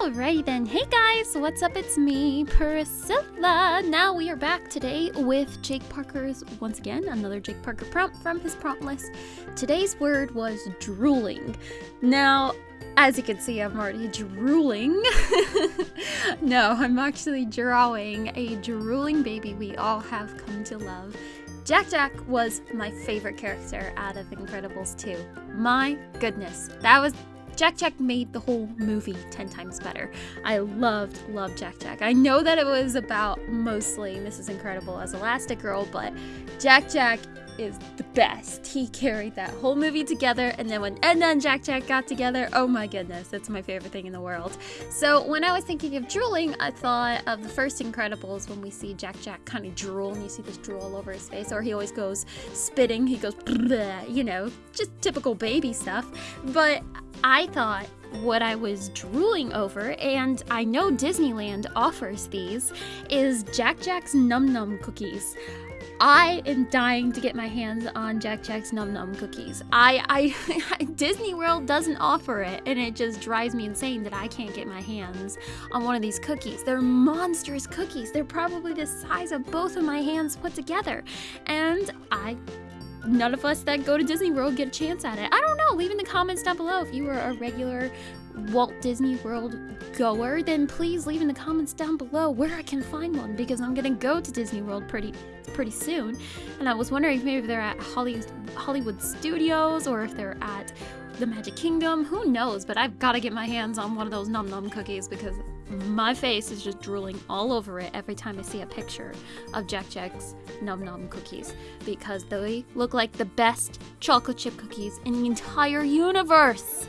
Alrighty then, hey guys, what's up? It's me, Priscilla. Now we are back today with Jake Parker's, once again, another Jake Parker prompt from his prompt list. Today's word was drooling. Now, as you can see, I'm already drooling. no, I'm actually drawing a drooling baby we all have come to love. Jack Jack was my favorite character out of Incredibles 2. My goodness, that was Jack Jack made the whole movie 10 times better. I loved, loved Jack Jack. I know that it was about mostly Mrs. Incredible as Elastigirl, but Jack Jack is the best. He carried that whole movie together, and then when Edna and Jack Jack got together, oh my goodness, that's my favorite thing in the world. So when I was thinking of drooling, I thought of the first Incredibles when we see Jack Jack kind of drool, and you see this drool all over his face, or he always goes spitting, he goes, you know, just typical baby stuff. But I thought what I was drooling over, and I know Disneyland offers these, is Jack Jack's Num Num cookies. I am dying to get my hands on Jack Jack's Num Num cookies. I, I, Disney World doesn't offer it, and it just drives me insane that I can't get my hands on one of these cookies. They're monstrous cookies. They're probably the size of both of my hands put together, and I none of us that go to Disney World get a chance at it. I don't know. Leave in the comments down below if you were a regular Walt Disney World goer, then please leave in the comments down below where I can find one because I'm gonna go to Disney World pretty pretty soon. And I was wondering if maybe they're at Hollywood, Hollywood Studios or if they're at the Magic Kingdom. Who knows? But I've got to get my hands on one of those Num Num cookies because my face is just drooling all over it every time I see a picture of Jack Jack's Num Num cookies because they look like the best chocolate chip cookies in the entire universe.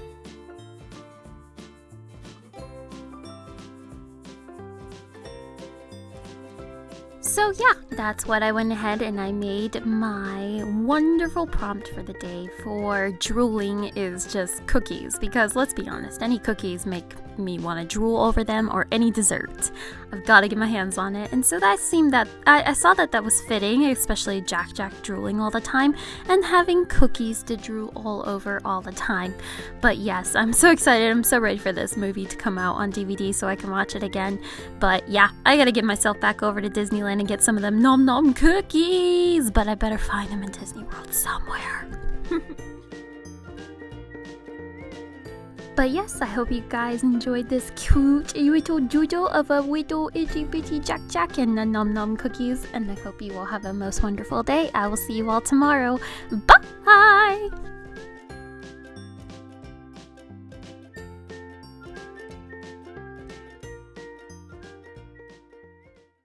So yeah, that's what I went ahead and I made my wonderful prompt for the day for drooling is just cookies because let's be honest, any cookies make me want to drool over them or any dessert. I've got to get my hands on it. And so that seemed that I, I, saw that that was fitting, especially Jack Jack drooling all the time and having cookies to drool all over all the time. But yes, I'm so excited. I'm so ready for this movie to come out on DVD so I can watch it again. But yeah, I got to get myself back over to Disneyland and get some of them nom nom cookies. But I better find them in Disney World somewhere. But yes, I hope you guys enjoyed this cute little doodle of a little itty bitty Jack Jack and the nom nom cookies. And I hope you all have a most wonderful day. I will see you all tomorrow. Bye!